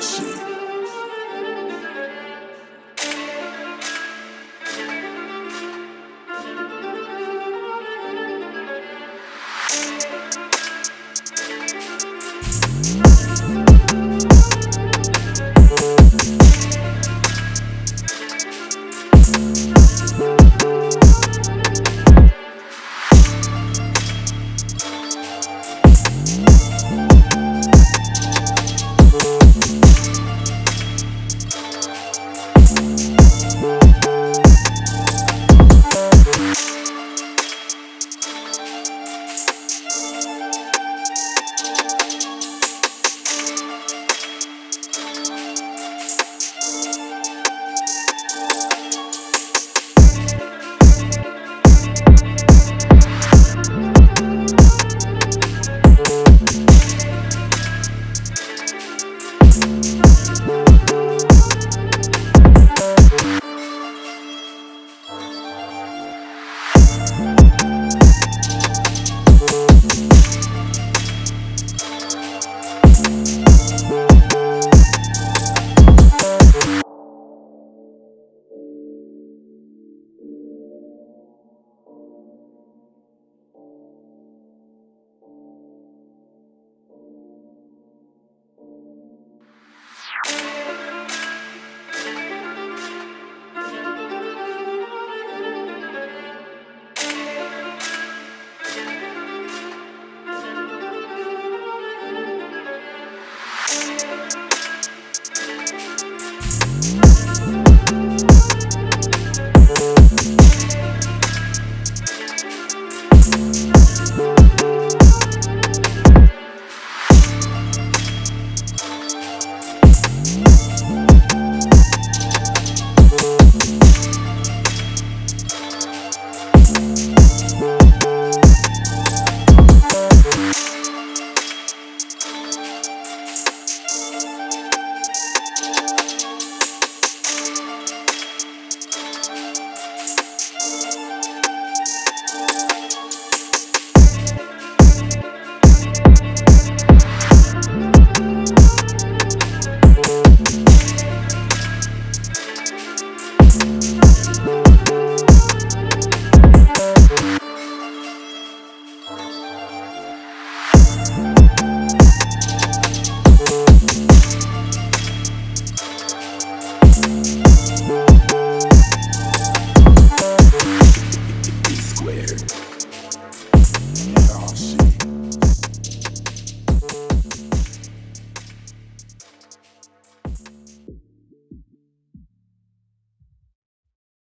shit.